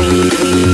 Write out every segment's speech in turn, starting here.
Okay.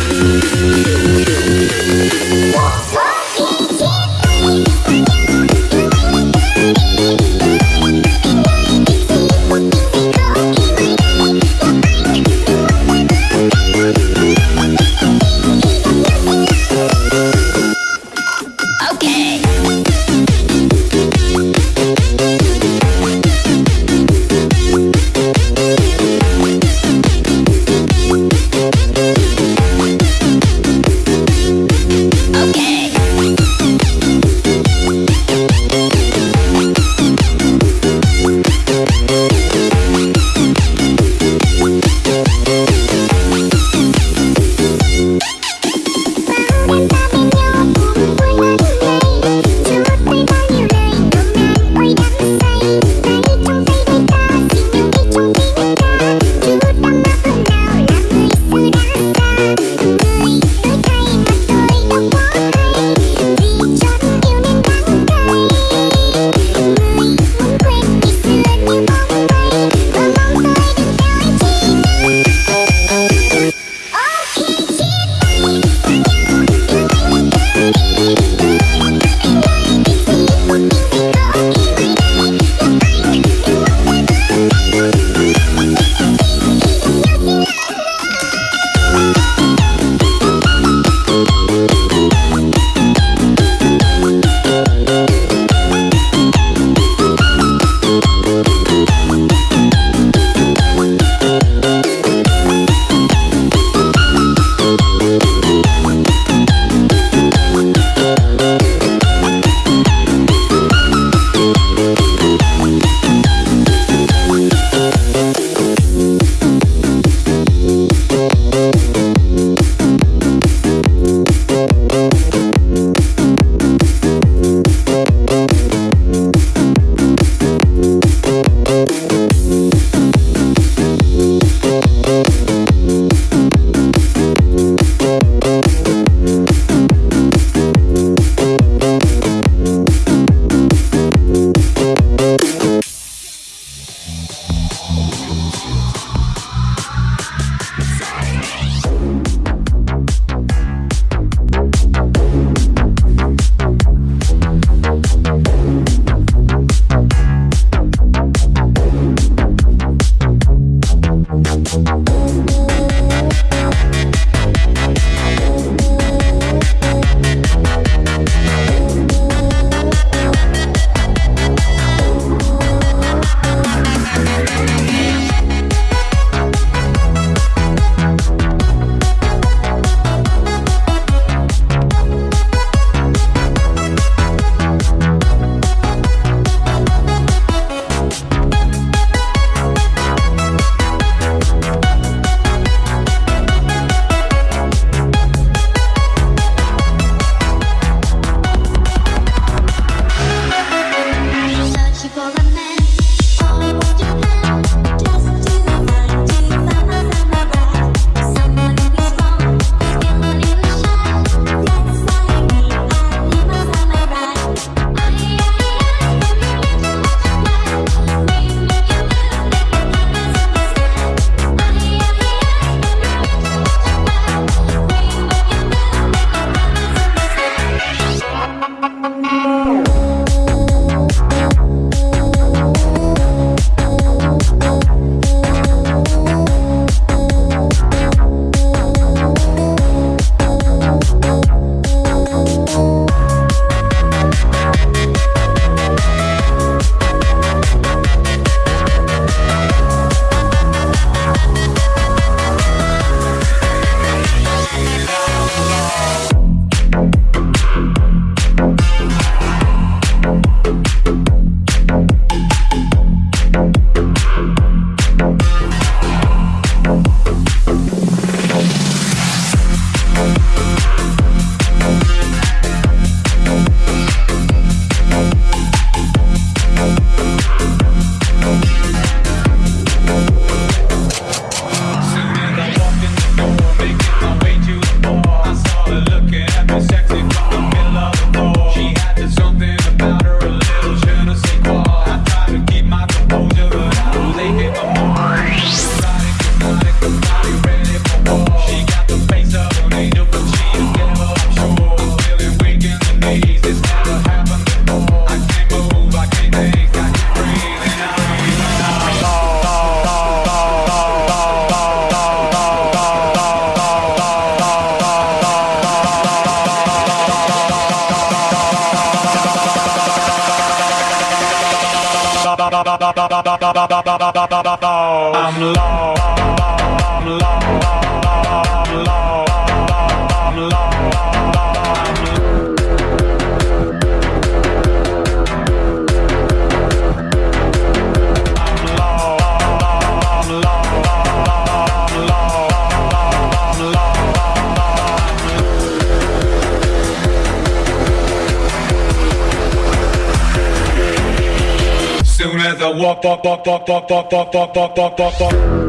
talk talk talk talk talk talk talk talk talk talk talk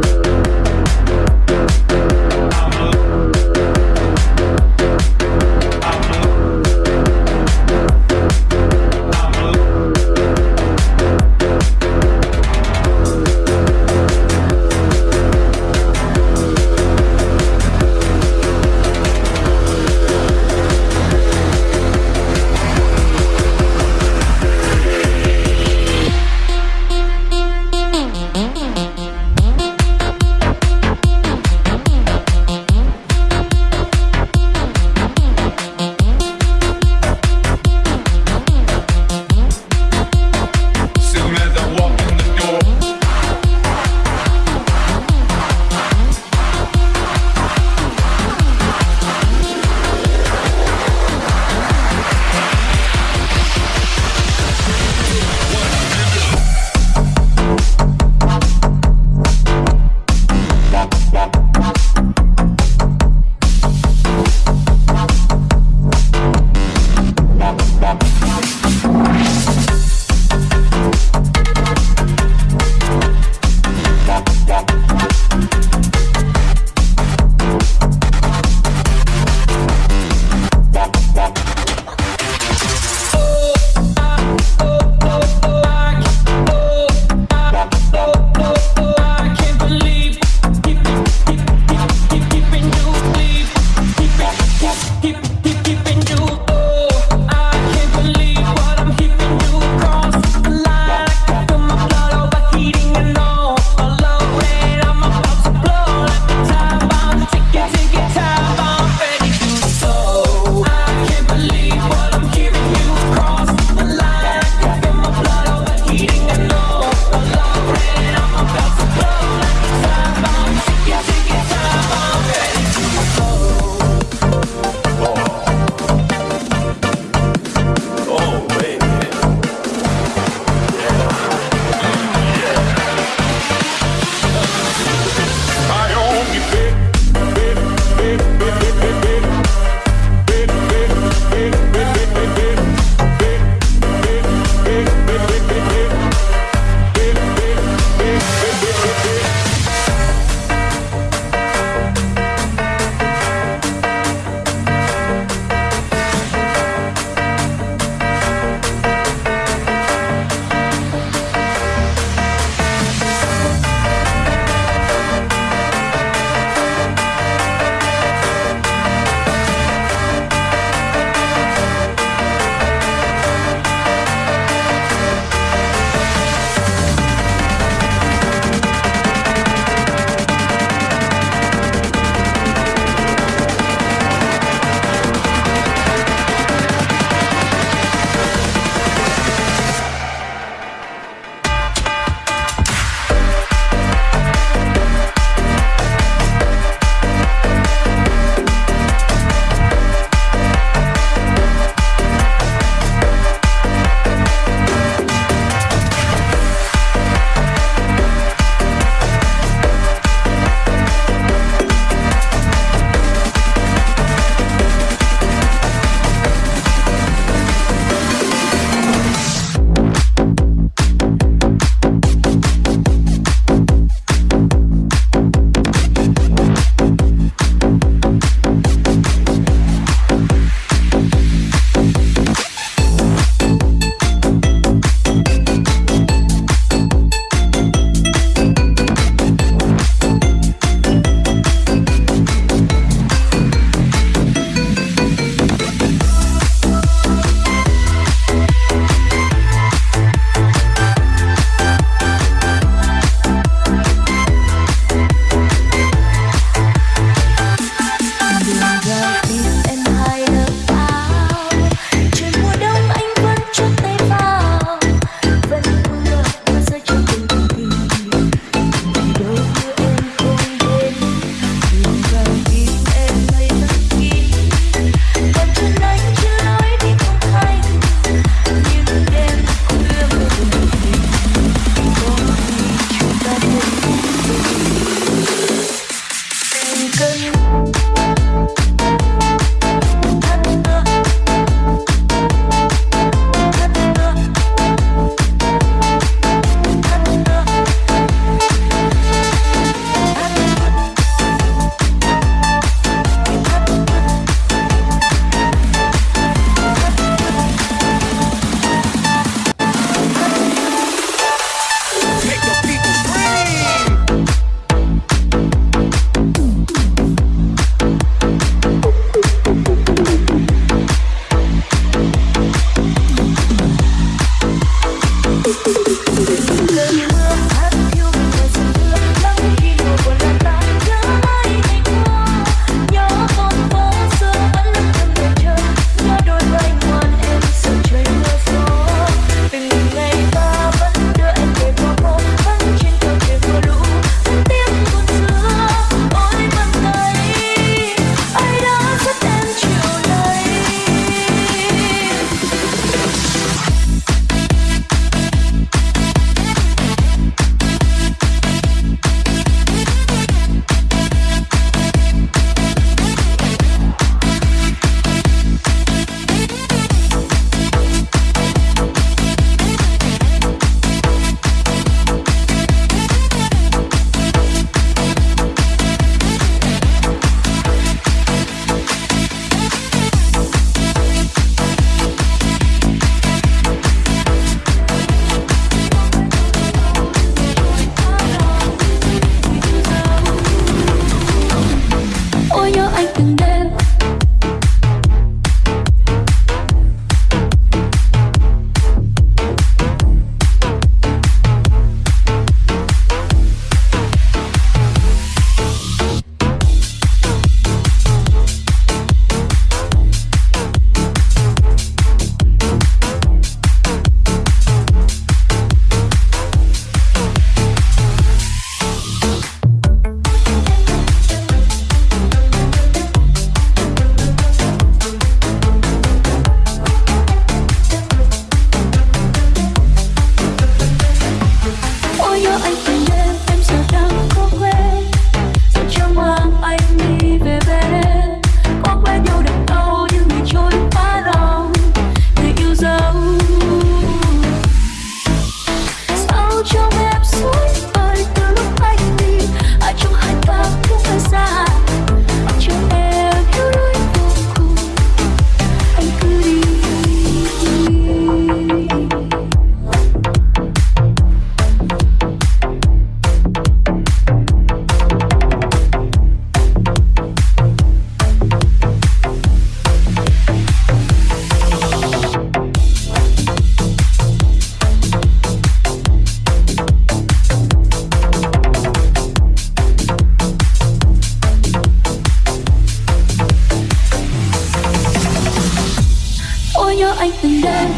nhớ anh từng đêm.